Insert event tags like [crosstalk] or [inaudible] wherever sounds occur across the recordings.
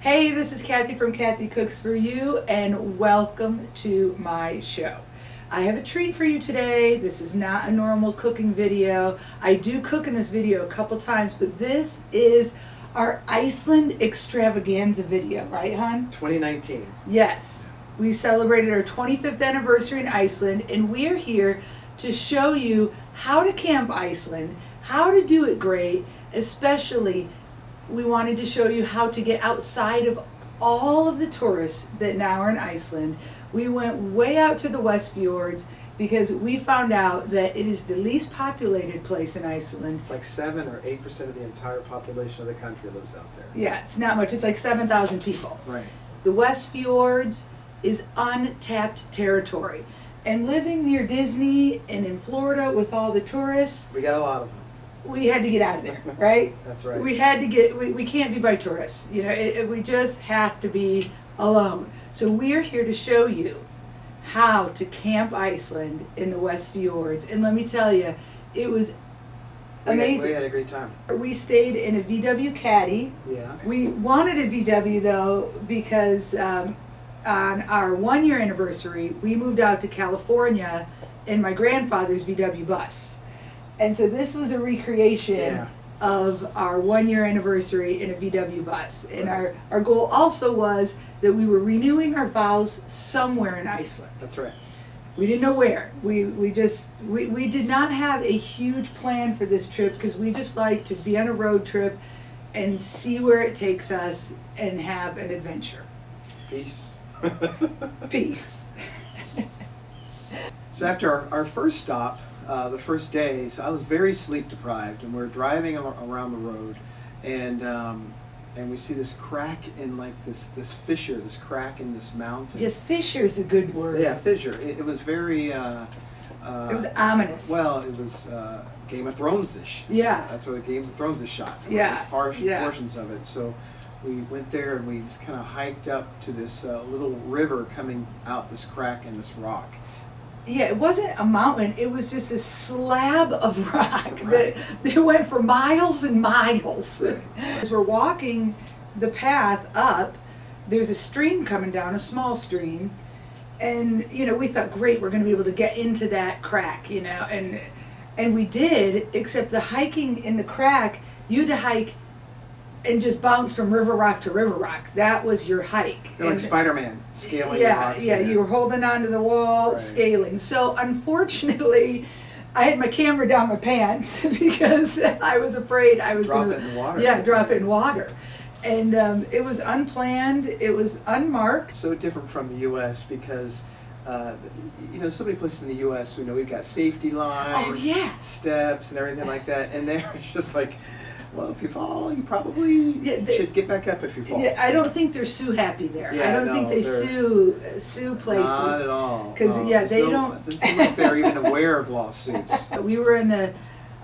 Hey, this is Kathy from Kathy Cooks For You, and welcome to my show. I have a treat for you today. This is not a normal cooking video. I do cook in this video a couple times, but this is our Iceland extravaganza video, right, hon? 2019. Yes. We celebrated our 25th anniversary in Iceland, and we are here to show you how to camp Iceland, how to do it great, especially we wanted to show you how to get outside of all of the tourists that now are in Iceland. We went way out to the West Fjords because we found out that it is the least populated place in Iceland. It's like 7 or 8% of the entire population of the country lives out there. Yeah, it's not much. It's like 7,000 people. Right. The West Fjords is untapped territory. And living near Disney and in Florida with all the tourists, We got a lot of them. We had to get out of there, [laughs] right? That's right. We had to get, we, we can't be by tourists. You know, it, it- we just have to be alone. So we're here to show you how to camp Iceland in the West Fjords. And let me tell you, it was We had- amazing. we had a great time. We stayed in a VW Caddy. Yeah. We wanted a VW though because um, on our one year anniversary, we moved out to California in my grandfather's VW bus. And so this was a recreation Yeah. of our one year anniversary in a VW bus. And Right. our, our goal also was that we were renewing our vows somewhere in Iceland. That's right. We didn't know where. We, we just, we, we did not have a huge plan for this trip because we just like to be on a road trip and see where it takes us and have an adventure. Peace. Peace. [laughs] So after our, our first stop, uh, the first days, so I was very sleep deprived, and we're driving around the road, and um, and we see this crack in like this this fissure, this crack in this mountain. Yes, fissure is a good word. Yeah, fissure. It, it was very. Uh, uh, It was ominous. Well, it was uh, Game of Thrones-ish. Yeah. That's where the Games of Thrones is shot. Yeah, Just par- yeah. portions of it. So we went there and we just kind of hiked up to this uh, little river coming out this crack in this rock. Yeah, it wasn't a mountain, it was just a slab of [laughs] rock Right. that, that went for miles and miles. [laughs] As we're walking the path up, there's a stream coming down, a small stream. And, you know, we thought, great, we're going to be able to get into that crack, you know, and and we did, except the hiking in the crack, you had to hike and just bounce from river rock to river rock. That was your hike. You're like And- Spider-Man scaling yeah, yeah, you were holding onto the wall, Right. scaling. So unfortunately, I had my camera down my pants [laughs] because I was afraid I was Drop gonna, it in water. Yeah, drop it in water, and um, it was unplanned. It was unmarked. so different from the U.S. because. Uh, you know, so many places in the U.S. We know we've got safety lines, Oh, yes. steps, and everything like that, and there it's [laughs] just like, well, if you fall, you probably Yeah, they- should get back up if you fall. Yeah, I don't think they're sue happy there. I don't think no, they they're- sue sue places. Not at all. 'Cause, No, yeah, they no- don't- It doesn't like they're even aware of lawsuits. [laughs] We were in the,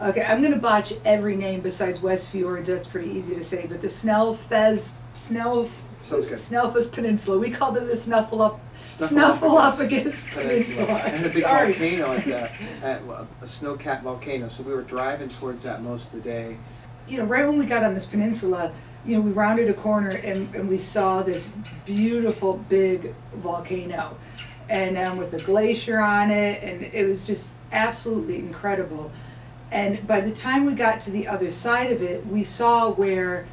okay, I'm gonna botch every name besides West Fjords, that's pretty easy to say, but the Snellfez, Snell. Sounds good. Snellfus Peninsula, we called it the Snuffleup, Snuffleupagus Peninsula. [laughs] And a big Sorry. volcano at the, at a snow-capped volcano. So we were driving towards that most of the day. You know, right when we got on this peninsula, you know, we rounded a corner and, and we saw this beautiful big volcano. And um, with a glacier on it, and it was just absolutely incredible. And by the time we got to the other side of it, we saw where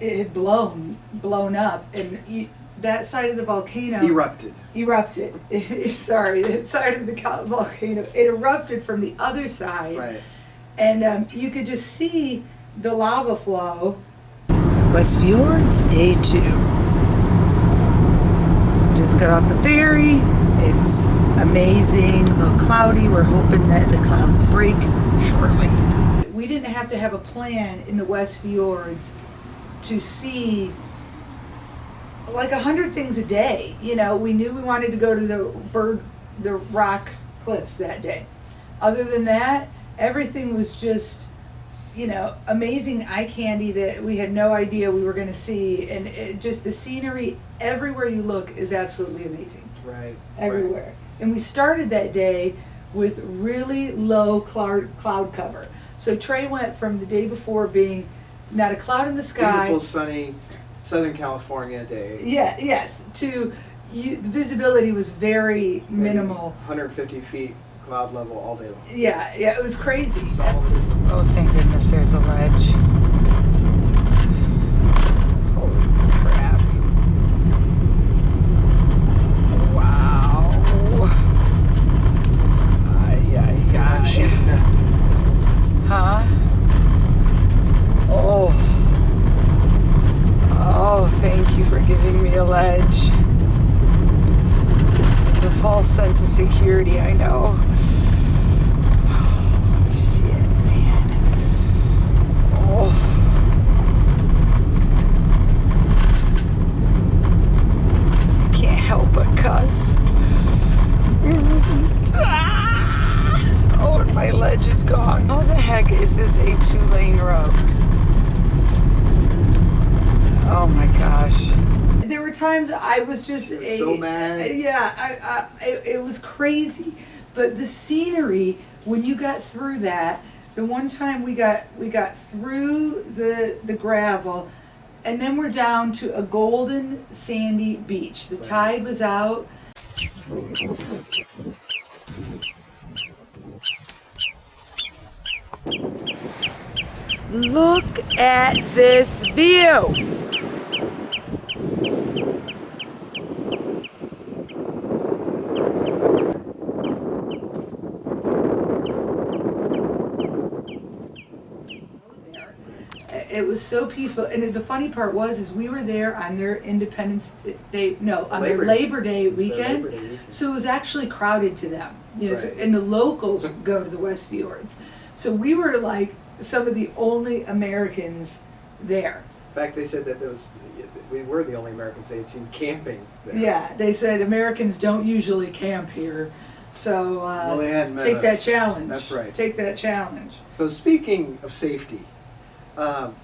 it had blown, blown up, and you, that side of the volcano Erupted. erupted. [laughs] Sorry, that side of the volcano it erupted from the other side, Right. and um, you could just see the lava flow. West Fjords, day two. Just got off the ferry. It's amazing. A little cloudy. We're hoping that the clouds break shortly. We didn't have to have a plan in the West Fjords to see like a hundred things a day. You know, we knew we wanted to go to the bird, the rock cliffs that day. Other than that, everything was just, you know, amazing eye candy that we had no idea we were going to see, and it, just the scenery everywhere you look is absolutely amazing Right. everywhere. And we started that day with really low cloud, cloud cover. So Trey went from the day before being not a cloud in the sky. Beautiful sunny Southern California day. Yeah, yes. To you, the visibility was very maybe minimal. 150 feet cloud level all day long. Yeah, yeah, it was crazy. Solid. Oh, thank goodness there's a ledge. Holy crap. Wow. Ay, ay, ay. Huh? Oh. Oh, thank you for giving me a ledge. The false sense of security, I know. Shit, man. Oh. I can't help but cuss. Ah! Oh, and my ledge is gone. How the heck is this a two-lane road? Oh my gosh. There were times I was just You were so mad. Yeah, I, I, it, it was crazy. But the scenery when you got through that, the one time we got we got through the the gravel, and then we're down to a golden sandy beach. The tide was out. Look at this view. It was so peaceful, and the funny part was, is we were there on their Independence Day, no, on their Labor Day. Labor Day their weekend. Labor Day weekend. So it was actually crowded to them, you know, so- Right. and the locals go to the West Fjords. So we were like some of the only Americans there. In fact, they said that there was, we were the only Americans they had seen camping there. Yeah, they said Americans don't usually camp here, so uh, Well, they hadn't met take that challenge. That's right. Take that challenge. So speaking of safety, um,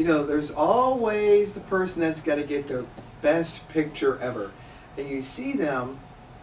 you know, there's always the person that's got to get the best picture ever, and you see them.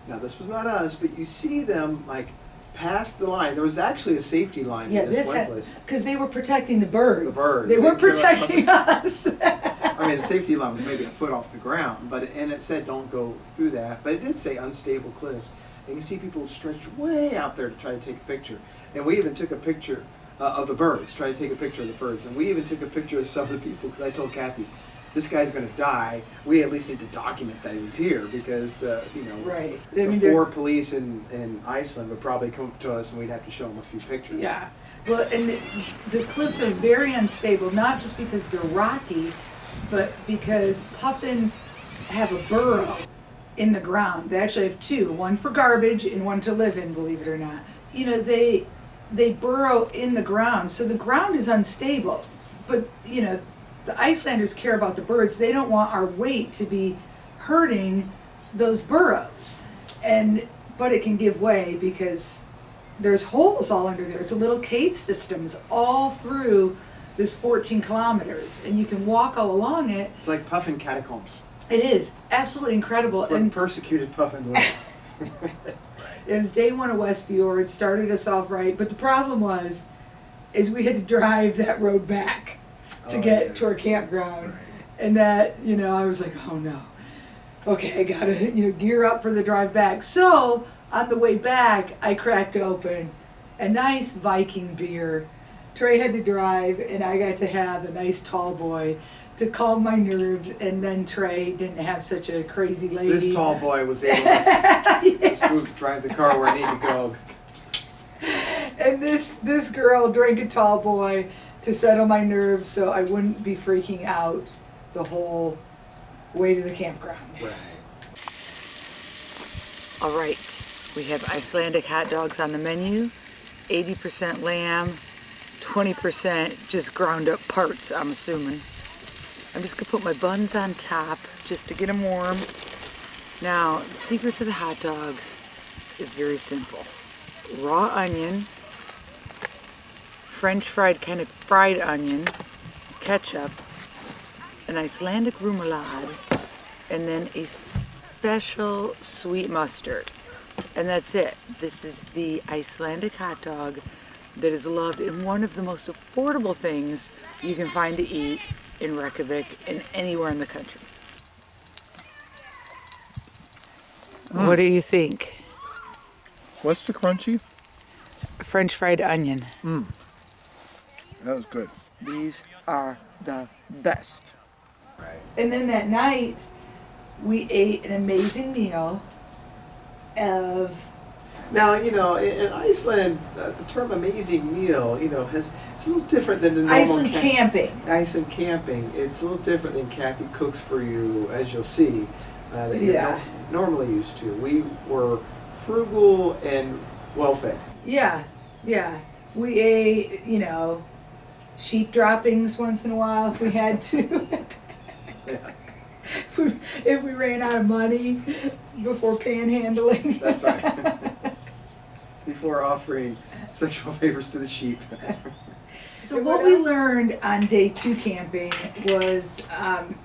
Now this was not us, but you see them like past the line. There was actually a safety line Yeah, in this, this one had, place. because they were protecting the birds. The birds. They They weren't protecting us. I mean, the safety line was maybe a foot off the ground, but and it said don't go through that. But it did say unstable cliffs. And you see people stretched way out there to try to take a picture. And we even took a picture uh, of the birds, try to take a picture of the birds. And we even took a picture of some of the people because I told Kathy, this guy's going to die. We at least need to document that he was here because the you know right. I the mean, four police in, in Iceland would probably come up to us and we'd have to show them a few pictures. Yeah. Well, and the, the cliffs are very unstable, not just because they're rocky, but because puffins have a burrow in the ground. They actually have two, one for garbage and one to live in, believe it or not. You know, they they burrow in the ground, so the ground is unstable. But, you know, the Icelanders care about the birds. They don't want our weight to be hurting those burrows. And but it can give way because there's holes all under there. It's a little cave systems all through this 14 kilometers, and you can walk all along it. It's like puffin catacombs. It is absolutely incredible. It's And persecuted puffin. [laughs] it was day one of West Fjord, started us off right, but the problem was, is we had to drive that road back to Oh, get yeah. to our campground, Right. and that you know I was like, oh no, okay, I gotta you know gear up for the drive back. So on the way back, I cracked open a nice Viking beer. Trey had to drive, and I got to have a nice tall boy to calm my nerves. And then Trey didn't have such a crazy lady. This tall boy was able to [laughs] Yeah. smooth drive the car where I need to go. And this this girl drank a tall boy to settle my nerves, so I wouldn't be freaking out the whole way to the campground. Right. All right, we have Icelandic hot dogs on the menu. 80% lamb, 20% just ground up parts, I'm assuming. I'm just gonna put my buns on top just to get them warm. Now, the secret to the hot dogs is very simple. Raw onion, French fried kind of fried onion, ketchup, an Icelandic remoulade, and then a special sweet mustard. And that's it. This is the Icelandic hot dog that is loved and one of the most affordable things you can find to eat in Reykjavik and anywhere in the country. Hmm. What do you think? What's the crunchy? French fried onion. Hmm. That was good. These are the best. Right. And then that night, we ate an amazing meal of Now, you know, in, in Iceland, uh, the term "amazing meal," you know, has it's a little different than the normal Iceland ca- camping. Iceland camping. It's a little different than Kathy cooks for you, as you'll see, uh, that you're Yeah. no- normally used to. We were frugal and well fed. Yeah, yeah. We ate, you know, sheep droppings once in a while if we had [laughs] to. Yeah, [laughs] if, we, if we ran out of money before panhandling. that's right. [laughs] Before offering sexual favors to the sheep. So what we learned on day two camping was, um,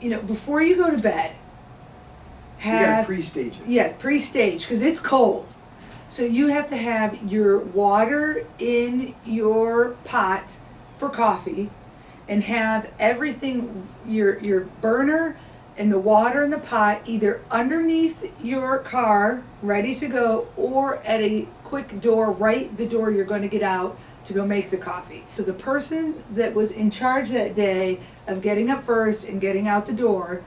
you know, before you go to bed, you gotta have pre-stage it. yeah pre-stage because it's cold. So you have to have your water in your pot for coffee, and have everything your your burner and the water in the pot either underneath your car ready to go or at a quick door right the door you're going to get out to go make the coffee. So the person that was in charge that day of getting up first and getting out the door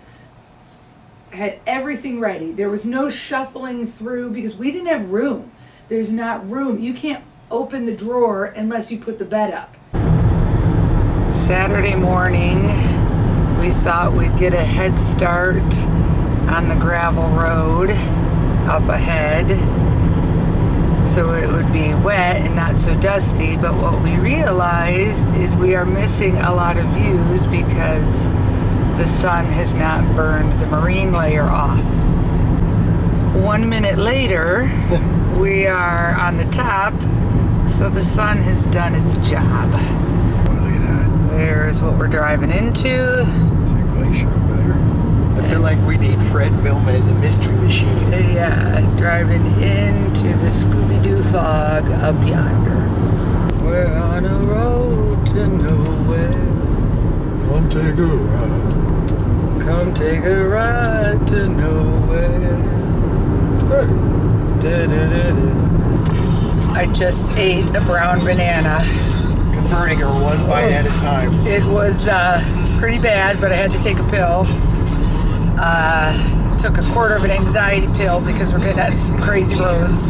had everything ready. There was no shuffling through because we didn't have room. There's not room. You can't open the drawer unless you put the bed up. Saturday morning, we thought we'd get a head start on the gravel road up ahead so it would be wet and not so dusty. But what we realized is we are missing a lot of views because the sun has not burned the marine layer off. One minute later, [laughs] we are on the top, so the sun has done its job. Oh, look at that. There's what we're driving into. There's a glacier over there. I feel like we need Fred Vilman, the Mystery Machine. Yeah, driving into the Scooby Doo fog up yonder. We're on a road to nowhere. Come take a ride. Come take a ride to nowhere. Hey. Du-du-du-du. I just ate a brown banana. Converting her one bite at a time. It was uh, pretty bad, but I had to take a pill. Uh, took a quarter of an anxiety pill because we're getting on some crazy roads.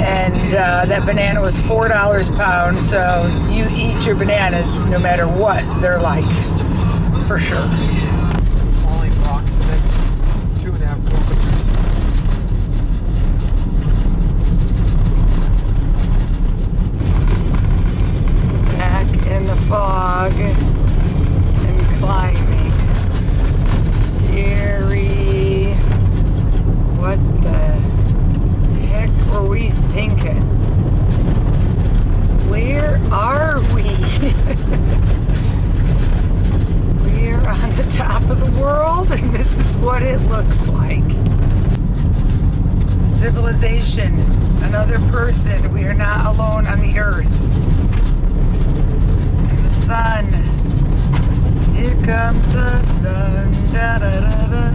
And uh, that banana was $4 a pound, so you eat your bananas no matter what they're like, for sure. Falling rock the next two and a half kilometers. Back in the fog and climbing. Scary. What the heck were we thinking? Where are we? We're on the top of the world and this is what it looks like. Civilization, another person. We are not alone on the earth. And the sun. Here comes the sun. Da da da da.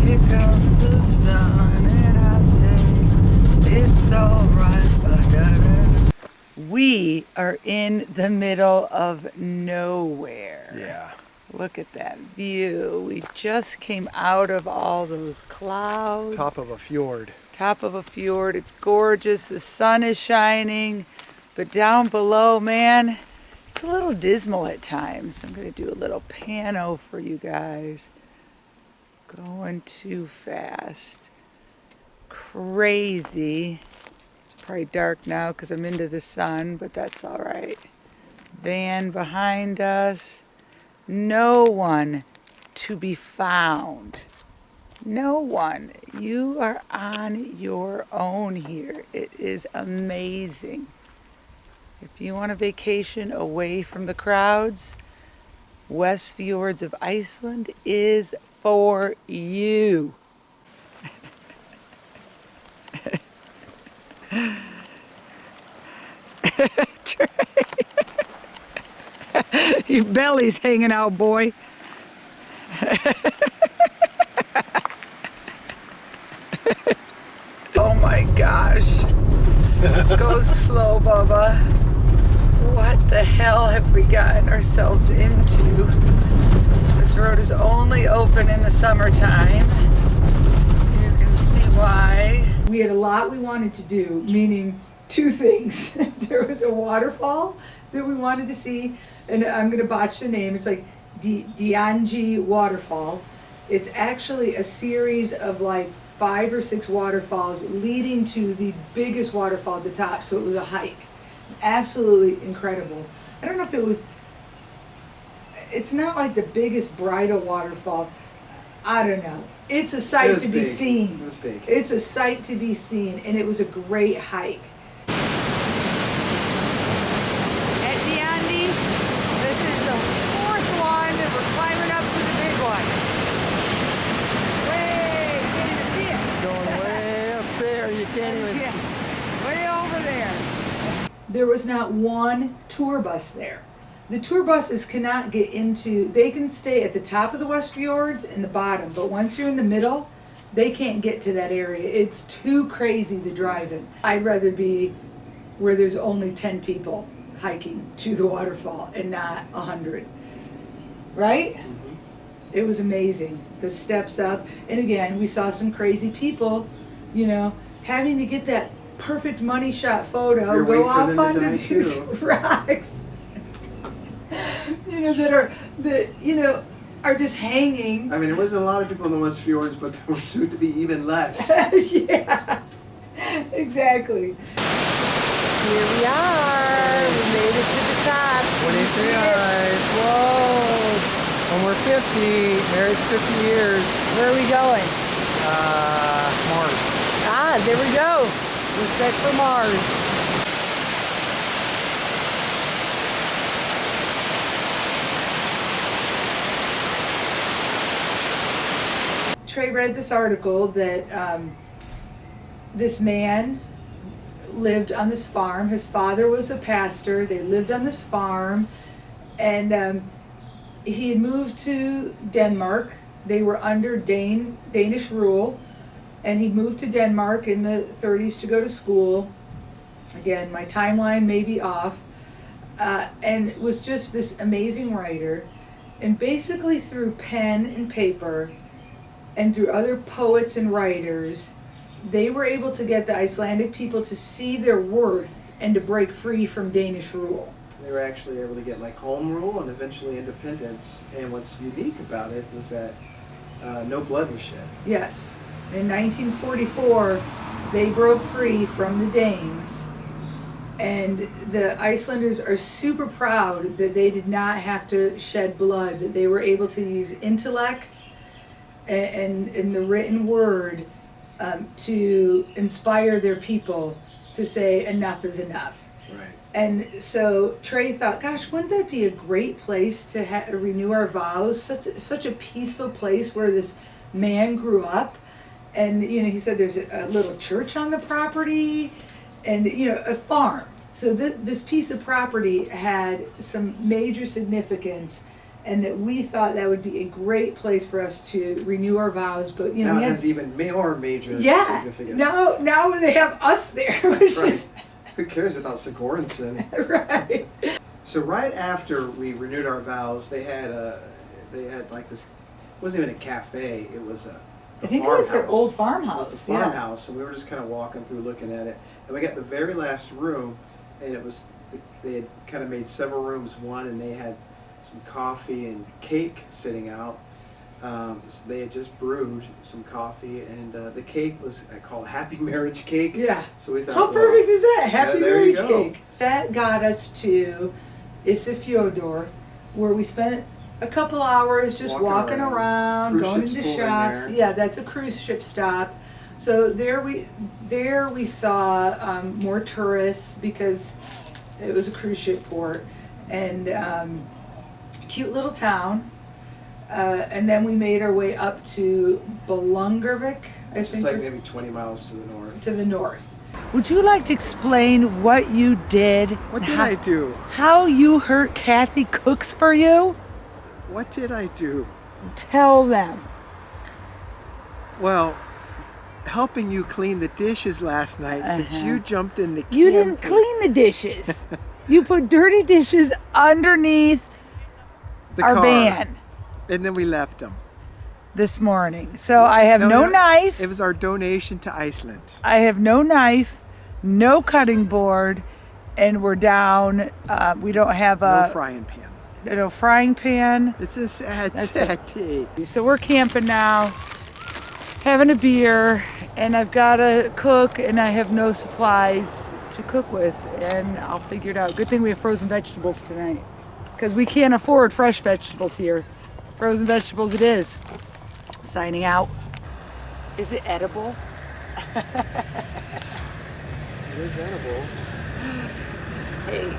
Here comes the sun. And I say, it's alright. ba-da-da. We are in the middle of nowhere. Yeah. Look at that view. We just came out of all those clouds. Top of a fjord. top of a fjord. It's gorgeous. The sun is shining. But down below, man, it's a little dismal at times. I'm going to do a little pano for you guys. Going too fast. Crazy. It's probably dark now because I'm into the sun, but that's all right. Van behind us. No one to be found. No one. You are on your own here. It is amazing. If you want a vacation away from the crowds, West Fjords of Iceland is for you. [laughs] [laughs] Your belly's hanging out, boy. [laughs] oh my gosh. Go slow, Bubba. What the hell have we gotten ourselves into? This road is only open in the summertime. You can see why. We had a lot we wanted to do, meaning two things. [laughs] there was a waterfall that we wanted to see, and I'm gonna botch the name. It's like Di- Dianji Waterfall. It's actually a series of like five or six waterfalls leading to the biggest waterfall at the top. So it was a hike. Absolutely incredible. I don't know if it was it's not like the biggest bridal waterfall. I don't know. It's a sight to be big. seen. It was big. It's a sight to be seen, and it was a great hike. At the Andy, this is the fourth one, and we're climbing up to the big one. Way, you can't even see it. Going way up there. You can't even Yeah, way over there. There was not one tour bus there. The tour buses cannot get into, they can stay at the top of the West Fjords and the bottom, but once you're in the middle, they can't get to that area. It's too crazy to drive in. I'd rather be where there's only 10 people hiking to the waterfall and not 100. Right? Mm-hmm. It was amazing. The steps up. And again, we saw some crazy people, you know, having to get that perfect money shot photo, You're go off them to onto these too. [laughs] rocks. you know, that are that you know are just hanging. I mean, there wasn't a lot of people in the West Fjords, but there were soon to be even less. [laughs] yeah. Exactly. Here we are. We made it to the top. Can you see it? Whoa. When we're 50, married 50 years, Where are we going? uh, Mars. Ah, there we go. We're set for Mars. Trey read this article that um, this man lived on this farm. His father was a pastor. They lived on this farm, and um, he had moved to Denmark. They were under Dane Danish rule, and he moved to Denmark in the 30s to go to school. Again, my timeline may be off, uh, and was just this amazing writer. And basically, through pen and paper, and through other poets and writers, they were able to get the Icelandic people to see their worth and to break free from Danish rule. They were actually able to get like home rule and eventually independence. And what's unique about it was that uh, no blood was shed. Yes. In 1944, they broke free from the Danes. And the Icelanders are super proud that they did not have to shed blood, that they were able to use intellect and, and, and the written word um, to inspire their people to say enough is enough. Right. And so Trey thought, gosh, wouldn't that be a great place to ha- renew our vows? Such such a peaceful place where this man grew up, and you know, he said there's a, a little church on the property, and you know, a farm. So th- this piece of property had some major significance, and that we thought that would be a great place for us to renew our vows. But you know, now it has even more major yeah, significance. now now they have us there, [laughs] which That's right. is Who cares about Sigournson? [laughs] right. So right after we renewed our vows, they had a, they had like this. It wasn't even a cafe. It was a. I think it was their farmhouse. old It farmhouse. was the yeah. farmhouse, and we were just kind of walking through, looking at it, and we got the very last room, and it was they had kind of made several rooms one, and they had some coffee and cake sitting out. Um, so they had just brewed some coffee, and uh, the cake was uh, called Happy Marriage Cake. Yeah. So we thought, How well, perfect is that? Happy you marriage cake. That got us to Isafjordur, where we spent a couple hours just Walking walking, around. around, going into shops. Yeah, that's a cruise ship stop. So there we there we saw um, more tourists because it was a cruise ship port and um, cute little town. Uh, and then we made our way up to Belungervik, I It's think like was- maybe 20 miles to the north. to the north, Would you like to explain what you did? What did how, I do? How you hurt Kathy cooks for you? What did I do? Tell them. Well, helping you clean the dishes last night since Uh-huh. you jumped in the You didn't clean the dishes. [laughs] you put dirty dishes underneath the our car, van and then we left them. this morning. So I have no, knife. It was our donation to Iceland. I have no knife, no cutting board, and we're down. Uh, we don't have a No a frying pan. No frying pan. It's a sad, That's sad day. So we're camping now, having a beer, and I've got to cook, and I have no supplies to cook with, and I'll figure it out. Good thing we have frozen vegetables tonight, because we can't afford fresh vegetables here. Frozen vegetables it is. Signing out. Is it edible? [laughs] It is edible. Hey,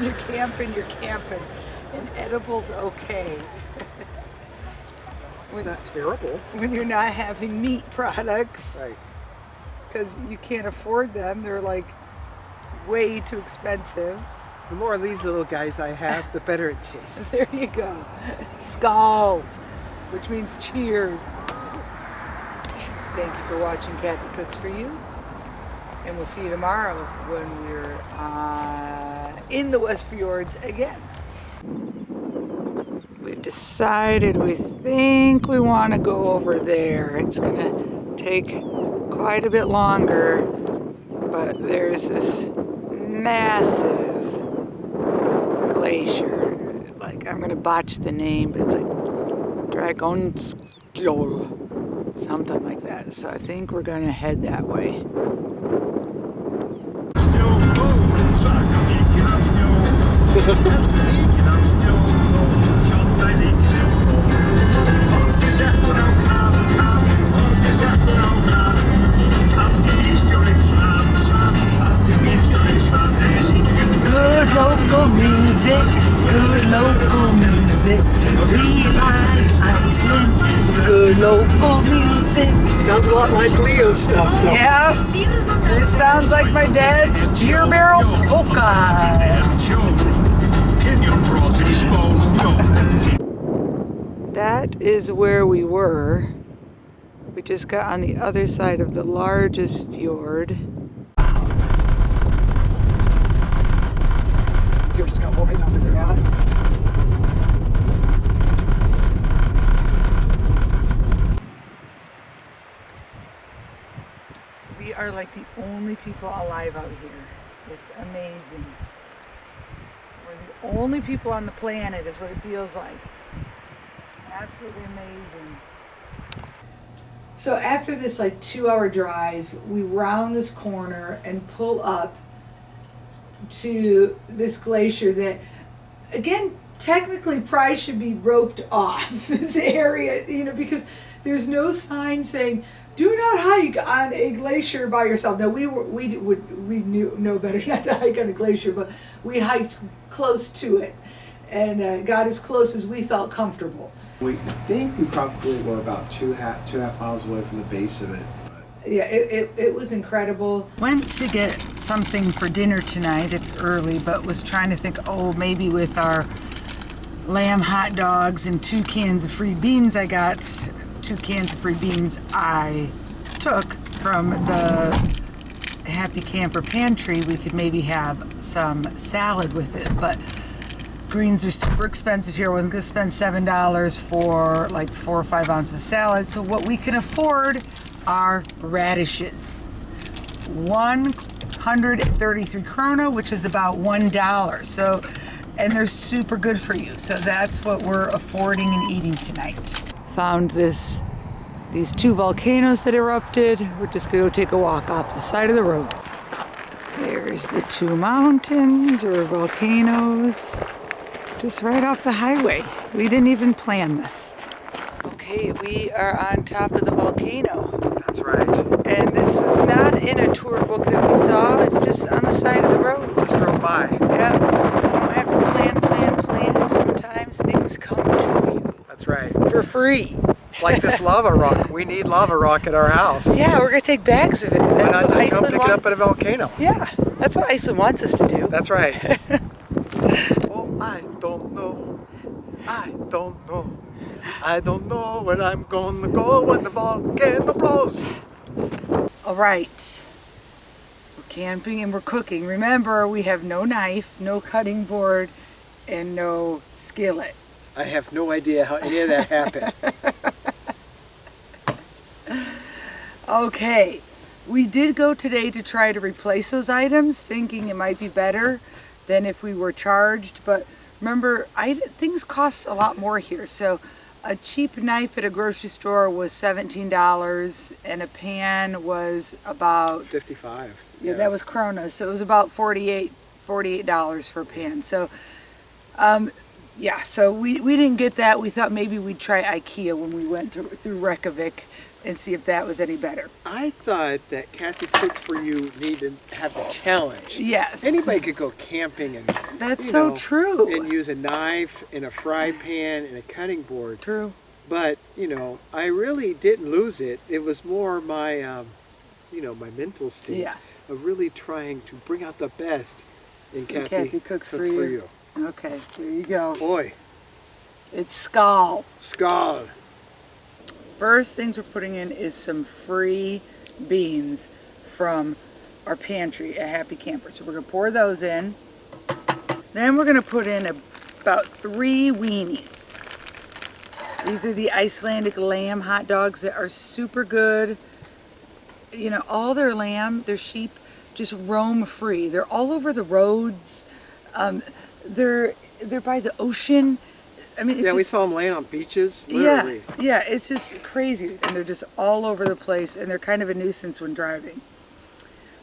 when [laughs] you're camping, you're camping, and edible's okay. It's not terrible. When you're not having meat products. Right. because you can't afford them. They're like way too expensive. The more of these little guys I have, the better it [laughs] tastes. There you go. Skál, which means cheers. Thank you for watching Kathy Cooks for You. And we'll see you tomorrow when we're uh, in the West Fjords again. We've decided we think we want to go over there. It's going to take quite a bit longer, but there's this massive glacier. Like, I'm going to botch the name, but it's like Dragonskjol, something like that. So I think we're going to head that way. Good local music, good local music. We Iceland with good local music. Sounds a lot like Leo stuff. though. Yeah, this sounds like my dad's beer barrel polkas. That is where we were. We just got on the other side of the largest fjord. We are like the only people alive out here. It's amazing. Only people on the planet, is what it feels like. Absolutely amazing. So after this like two hour drive, we round this corner and pull up to this glacier that again technically probably should be roped off [laughs] this area, you know, because there's no sign saying do not hike on a glacier by yourself. Now we were we would we knew know better [laughs] not to hike on a glacier, but we hiked close to it and uh, got as close as we felt comfortable. We think we probably were about two half two and a half miles away from the base of it. But Yeah, it, it, it was incredible. Went to get something for dinner tonight. It's early, but was trying to think, oh, maybe with our lamb hot dogs and two cans of free beans I got, two cans of free beans I took from the Happy Camper pantry, we could maybe have some salad with it. But greens are super expensive here. I wasn't gonna spend seven dollars for like four or five ounces of salad. So what we can afford are radishes. 133 krona, which is about one dollar. So, and they're super good for you. So that's what we're affording and eating tonight. Found this, these two volcanoes that erupted. We're just gonna go take a walk off the side of the road. There's the two mountains or volcanoes just right off the highway. We didn't even plan this. Okay, we are on top of the volcano. that's right. And this was not in a tour book that we saw, it's just on the side of the road. Just drove by. Yeah, you don't have to plan, plan, plan. Sometimes things come to you That's right. for free. like this lava rock. We need lava rock at our house. Yeah, we're gonna take bags of it. Why That's not what just come Iceland pick it up at a volcano? Yeah, that's what Iceland wants us to do. That's right. [laughs] oh, I don't know. I don't know. I don't know where I'm gonna go when the volcano blows. All right. We're camping and we're cooking. Remember, we have no knife, no cutting board, and no skillet. I have no idea how any of that happened. [laughs] Okay, we did go today to try to replace those items, thinking it might be better than if we were charged. But remember, I, things cost a lot more here. So a cheap knife at a grocery store was $17 and a pan was about 55. Yeah, that was krona. So it was about 48 $48 for a pan. So, um, yeah, so we, we didn't get that. We thought maybe we'd try IKEA when we went to, through Reykjavik and see if that was any better. I thought that Kathy Cooks for You needed to have a challenge. Yes. Anybody could go camping and That's so know, true. and use a knife and a fry pan and a cutting board. True. But you know, I really didn't lose it. It was more my, um, you know, my mental state Yeah. of really trying to bring out the best in Kathy, Kathy Cooks for You. Okay, there you go. Boy, It's Skull. Skull. First things we're putting in is some free beans from our pantry at Happy Camper. So we're gonna pour those in. Then we're gonna put in a, about three weenies. These are the Icelandic lamb hot dogs that are super good. You know, all their lamb, their sheep, just roam free. They're all over the roads. Um, they're they're by the ocean. I mean, it's Yeah, we saw them laying on beaches, yeah, yeah, it's just crazy, and they're just all over the place, and they're kind of a nuisance when driving.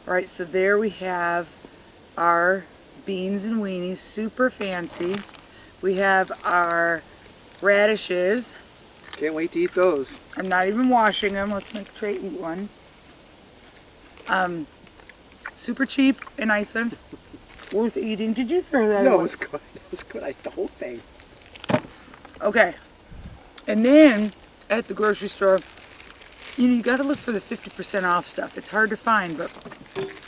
All right, so there we have our beans and weenies, super fancy. We have our radishes. Can't wait to eat those. I'm not even washing them. Let's make Trey eat one. Um, super cheap in Iceland. Worth eating. Did you throw that No, it was good. [laughs] It was good. I ate the whole thing. Okay. And then at the grocery store, you know, you got to look for the 50% off stuff. It's hard to find, but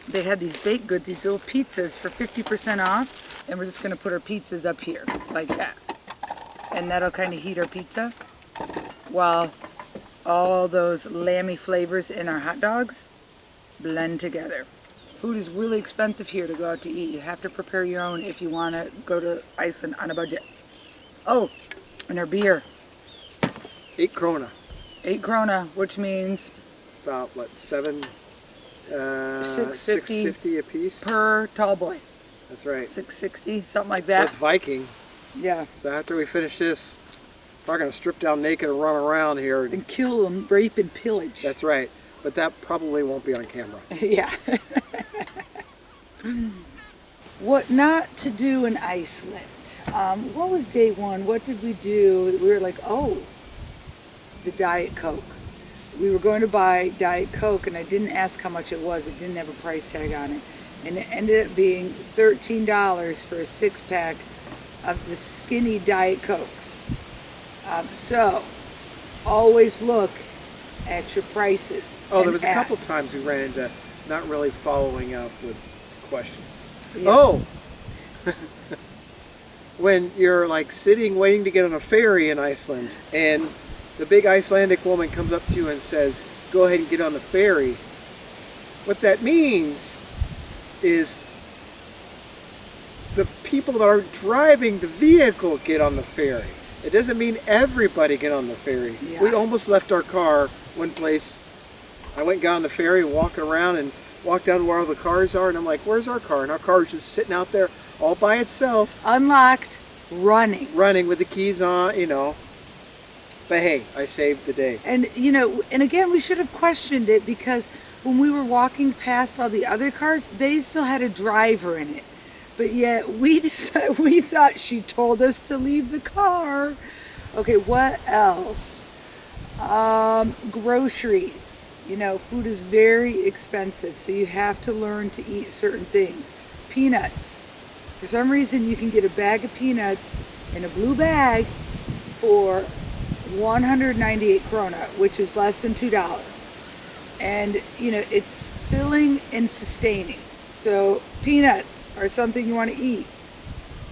they had these baked goods, these little pizzas for 50% off. And we're just going to put our pizzas up here like that. And that'll kind of heat our pizza while all those lammy flavors in our hot dogs blend together. Food is really expensive here to go out to eat. You have to prepare your own if you want to go to Iceland on a budget. Oh, and our beer. Eight krona. Eight krona, which means It's about what seven, uh, $6.50 six fifty a piece. per tall boy. That's right. 660, something like that. That's. Viking. Yeah. So after we finish this, we're gonna strip down naked and run around here. And kill them, rape and pillage. That's right. But that probably won't be on camera. [laughs] yeah. [laughs] [clears throat] what not to do in Iceland? Um, what was day one? What did we do? We were like, oh, the Diet Coke. We were going to buy Diet Coke, and I didn't ask how much it was. It didn't have a price tag on it. And it ended up being $13 for a six pack of the skinny Diet Cokes. Um, so, always look at your prices. Oh, there was a couple times we ran into not really following up with questions. Yeah. Oh! [laughs] when you're like sitting waiting to get on a ferry in Iceland and the big Icelandic woman comes up to you and says, go ahead and get on the ferry. What that means is the people that are driving the vehicle get on the ferry. It doesn't mean everybody get on the ferry. Yeah. We almost left our car one place. I went and got on the ferry, walking around and walked down where all the cars are, and I'm like, where's our car? And our car is just sitting out there all by itself, Unlocked, running. running with the keys on, you know. But hey, I saved the day. And you know, and again, we should have questioned it because when we were walking past all the other cars, they still had a driver in it. But yet [laughs] we decided, we thought she told us to leave the car. Okay, what else? Um, groceries. You know, food is very expensive, so you have to learn to eat certain things. Peanuts. For some reason, you can get a bag of peanuts in a blue bag for 198 krona, which is less than two dollars. And you know, it's filling and sustaining. So peanuts are something you want to eat.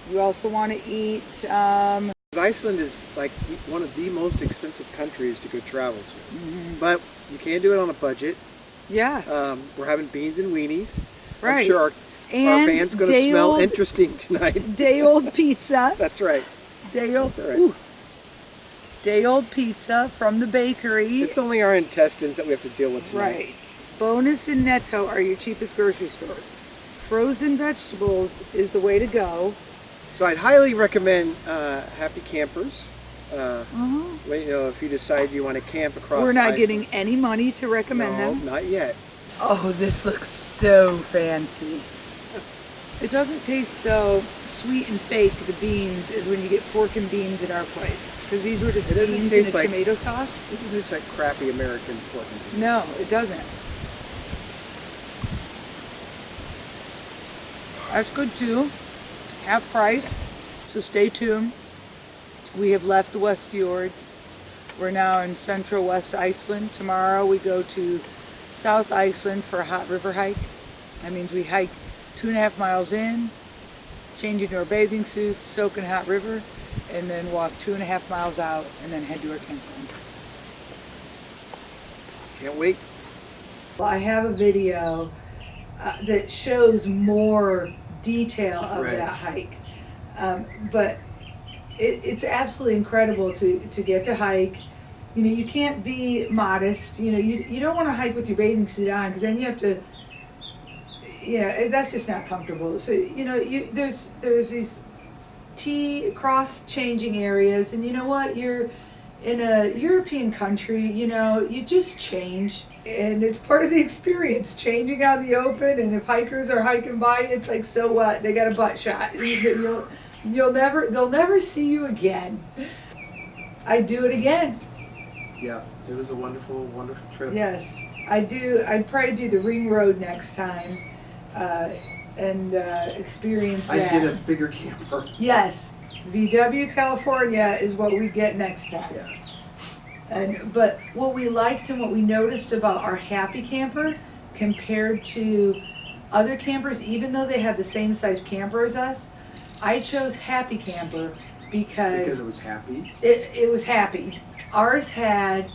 You also want to eat. Um, Iceland is like one of the most expensive countries to go travel to, Mm-hmm. but you can do it on a budget. yeah, Um, we're having beans and weenies. I'm Right. sure our, our And van's going to smell old- interesting tonight. [laughs] day old pizza. That's right. Day old. That's right. ooh. Day old pizza from the bakery. It's only our intestines that we have to deal with tonight. Right. Bonus and Netto are your cheapest grocery stores. Frozen vegetables is the way to go. So I'd highly recommend uh, Happy Campers. Uh, when, you know, if you decide you want to camp across. Mm-hmm. We're not Iceland. getting any money to recommend no, them. not yet. Oh, this looks so fancy. It doesn't taste so sweet and fake, the beans, as when you get pork and beans at our place. Because these were just beans taste and a like- tomato sauce. This is just like crappy American pork and beans. No, it doesn't. That's good too. Half price. So stay tuned. We have left the West Fjords. We're now in central West Iceland. Tomorrow we go to South Iceland for a hot river hike. That means we hike two and a half miles in, change into our bathing suits, soak in hot river, and then walk two and a half miles out and then head to our campground. Can't wait. Well, I have a video uh, that shows more detail of Right. that hike. Um, but it, it's absolutely incredible to, to get to hike. You know, you can't be modest. You know, you, you don't want to hike with your bathing suit on because then you have to, you know, that's just not comfortable. So, you know, you, there's, there's these T cross changing areas and you know what? You're in a European country, you know, you just change and it's part of the experience changing out in the open and if hikers are hiking by it's like so what they got a butt shot You- [laughs] you'll you'll never they'll never see you again i do it again Yeah, it was a wonderful, wonderful trip. yes i do i'd probably do the ring road next time uh, and uh, experience I that get a bigger camper. yes vw california is what we get next time Yeah. And but what we liked and what we noticed about our happy camper compared to other campers, even though they had the same size camper as us, I chose happy camper Because because it was happy. it, it was happy. Ours had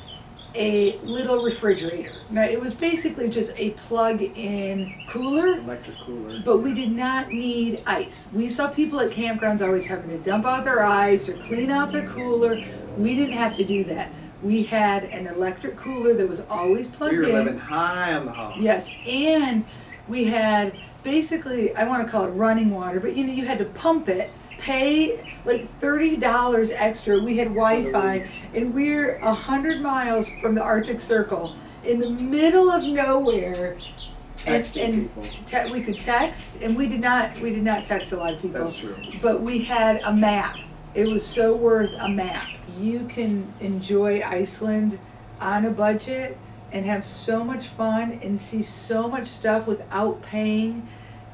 a little refrigerator. Now it was basically just a plug-in cooler Electric cooler. but we did not need ice. We saw people at campgrounds always having to dump out their ice or clean out their cooler. We didn't have to do that. We had an electric cooler that was always plugged in. we were in. living high on the hog. Yes, and we had basically I want to call it running water, but you know you had to pump it, pay like thirty dollars extra. We had Wi-Fi, and we're a hundred miles from the Arctic Circle in the middle of nowhere. And, Texting and people. te- we could text, and we did not. We did not text a lot of people. That's true. But we had a map. It was so worth a map. You can enjoy Iceland on a budget and have so much fun and see so much stuff without paying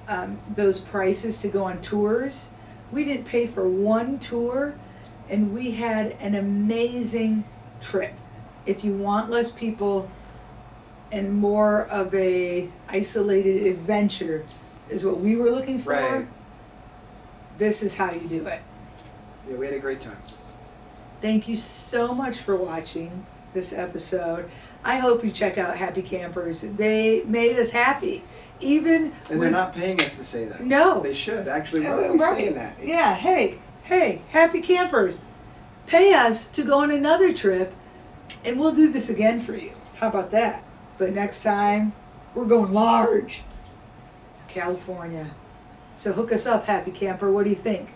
um, those prices to go on tours. We didn't pay for one tour and we had an amazing trip. If you want less people and more of a isolated adventure is what we were looking for, Right. this is how you do it. Yeah, we had a great time. Thank you so much for watching this episode. I hope you check out Happy Campers. They made us happy. Even And they're with- not paying us to say that. No. They should. Actually, why are we right. saying that? Yeah, hey, hey, Happy Campers. Pay us to go on another trip and we'll do this again for you. How about that? But next time, we're going large. It's California. So hook us up, Happy Camper. What do you think?